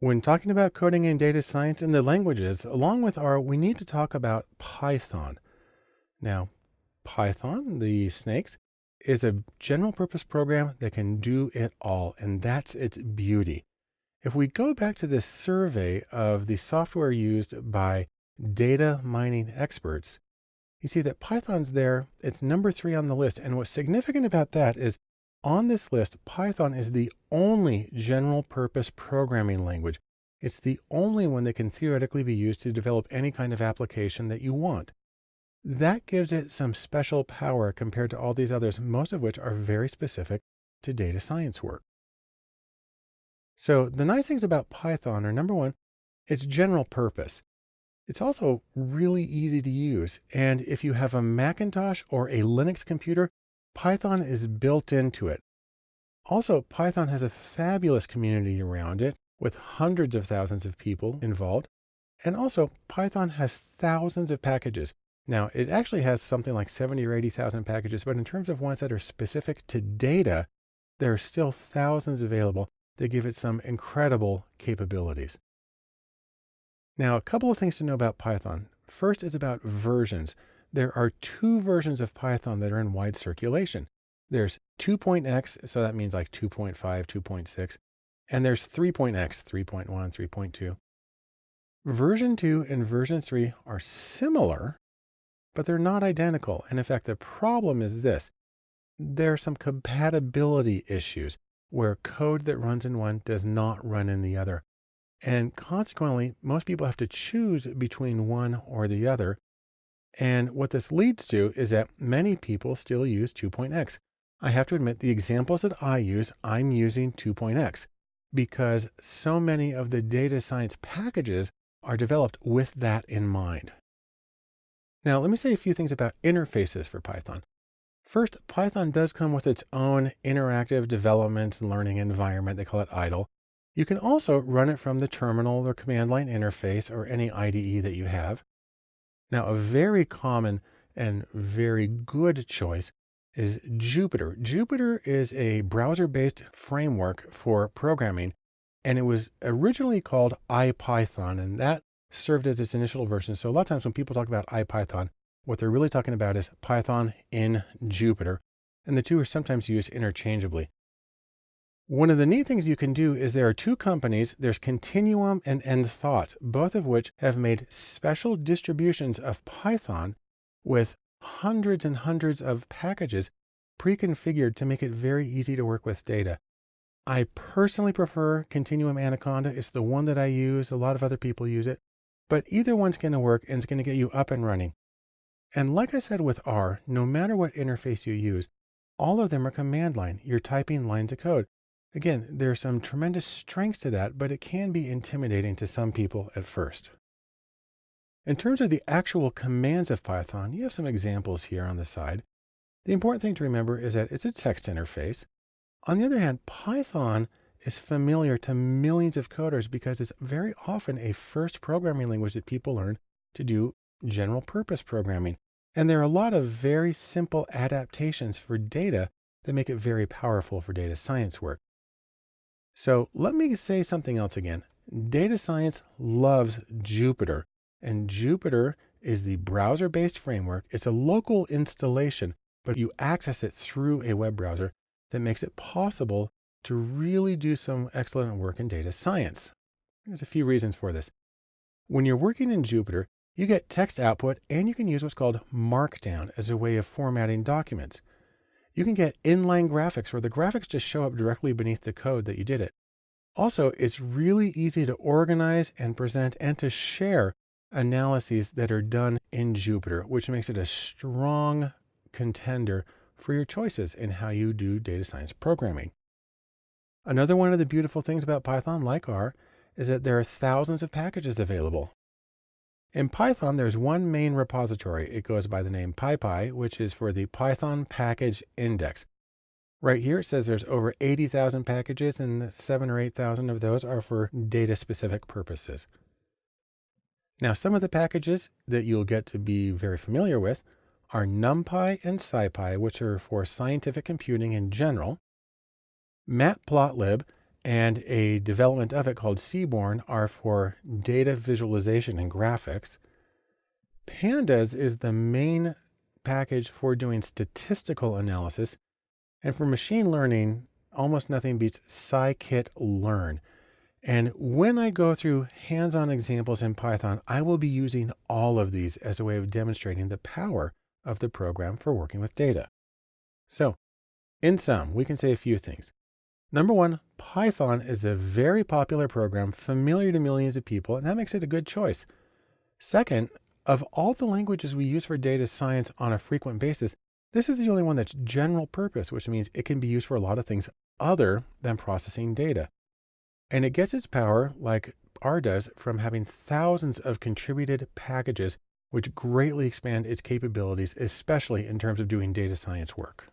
When talking about coding and data science in the languages, along with R, we need to talk about Python. Now, Python, the snakes, is a general purpose program that can do it all, and that's its beauty. If we go back to this survey of the software used by data mining experts, you see that Python's there. It's number three on the list. And what's significant about that is on this list, Python is the only general purpose programming language. It's the only one that can theoretically be used to develop any kind of application that you want. That gives it some special power compared to all these others, most of which are very specific to data science work. So the nice things about Python are number one, it's general purpose. It's also really easy to use. And if you have a Macintosh or a Linux computer, Python is built into it. Also, Python has a fabulous community around it with hundreds of thousands of people involved. And also, Python has thousands of packages. Now, it actually has something like 70 or 80,000 packages, but in terms of ones that are specific to data, there are still thousands available that give it some incredible capabilities. Now, a couple of things to know about Python. First is about versions there are two versions of Python that are in wide circulation. There's 2.x, so that means like 2.5, 2.6, and there's 3.x, 3.1, 3.2. Version 2 and version 3 are similar, but they're not identical. And in fact, the problem is this. There are some compatibility issues where code that runs in one does not run in the other. And consequently, most people have to choose between one or the other and what this leads to is that many people still use 2.x. I have to admit the examples that I use, I'm using 2.x because so many of the data science packages are developed with that in mind. Now, let me say a few things about interfaces for Python. First, Python does come with its own interactive development and learning environment. They call it idle. You can also run it from the terminal or command line interface or any IDE that you have. Now, a very common and very good choice is Jupyter. Jupyter is a browser-based framework for programming, and it was originally called IPython, and that served as its initial version. So a lot of times when people talk about IPython, what they're really talking about is Python in Jupyter, and the two are sometimes used interchangeably. One of the neat things you can do is there are two companies, there's Continuum and Enthought, both of which have made special distributions of Python with hundreds and hundreds of packages pre-configured to make it very easy to work with data. I personally prefer Continuum Anaconda. It's the one that I use. A lot of other people use it, but either one's going to work and it's going to get you up and running. And like I said with R, no matter what interface you use, all of them are command line. You're typing lines of code. Again, there are some tremendous strengths to that, but it can be intimidating to some people at first. In terms of the actual commands of Python, you have some examples here on the side. The important thing to remember is that it's a text interface. On the other hand, Python is familiar to millions of coders because it's very often a first programming language that people learn to do general purpose programming. And there are a lot of very simple adaptations for data that make it very powerful for data science work. So let me say something else again. Data science loves Jupyter and Jupyter is the browser-based framework. It's a local installation, but you access it through a web browser that makes it possible to really do some excellent work in data science. There's a few reasons for this. When you're working in Jupyter, you get text output and you can use what's called Markdown as a way of formatting documents. You can get inline graphics where the graphics just show up directly beneath the code that you did it. Also, it's really easy to organize and present and to share analyses that are done in Jupyter, which makes it a strong contender for your choices in how you do data science programming. Another one of the beautiful things about Python, like R, is that there are thousands of packages available. In Python, there's one main repository. It goes by the name PyPI, which is for the Python Package Index. Right here, it says there's over 80,000 packages and seven or 8,000 of those are for data specific purposes. Now, some of the packages that you'll get to be very familiar with are NumPy and SciPy, which are for scientific computing in general, Matplotlib, and a development of it called Seaborn are for data visualization and graphics. Pandas is the main package for doing statistical analysis. And for machine learning, almost nothing beats scikit-learn. And when I go through hands-on examples in Python, I will be using all of these as a way of demonstrating the power of the program for working with data. So in sum, we can say a few things. Number one, Python is a very popular program familiar to millions of people, and that makes it a good choice. Second, of all the languages we use for data science on a frequent basis, this is the only one that's general purpose, which means it can be used for a lot of things other than processing data. And it gets its power, like R does, from having thousands of contributed packages, which greatly expand its capabilities, especially in terms of doing data science work.